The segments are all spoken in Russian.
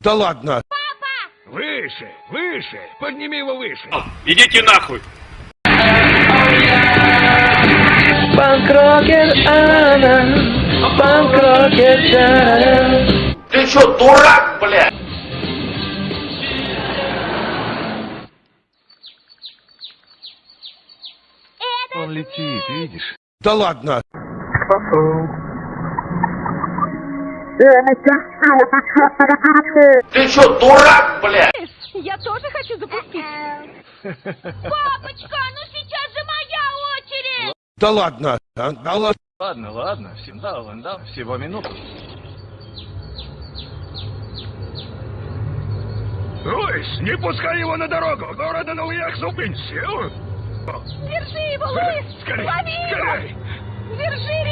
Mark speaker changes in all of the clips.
Speaker 1: Да ладно.
Speaker 2: Выше, выше, подними его выше.
Speaker 3: Идите нахуй!
Speaker 4: Панк-рокер она, панк-рокер Жара.
Speaker 3: Ты что, дурак, блядь?
Speaker 5: Он летит, видишь?
Speaker 1: Да ладно.
Speaker 3: Ты что, дурак, блядь?
Speaker 6: Я тоже хочу запустить. Папочка, ну сейчас же моя очередь!
Speaker 1: Да ладно. А, Да ладно.
Speaker 5: Ладно, ладно, всем да, да, всего минуту.
Speaker 2: Луис, не пускай его на дорогу. Города на уехал пенсию.
Speaker 6: Держи его, Луис!
Speaker 2: Скорей,
Speaker 6: Лови
Speaker 2: скорей.
Speaker 6: Держи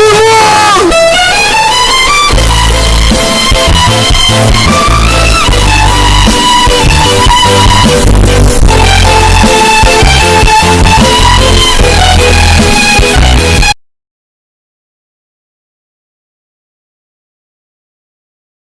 Speaker 2: Hallelujah.